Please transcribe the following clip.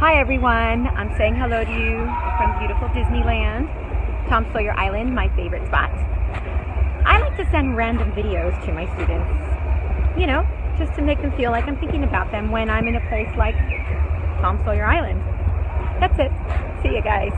Hi everyone, I'm saying hello to you from beautiful Disneyland, Tom Sawyer Island, my favorite spot. I like to send random videos to my students, you know, just to make them feel like I'm thinking about them when I'm in a place like Tom Sawyer Island. That's it. See you guys.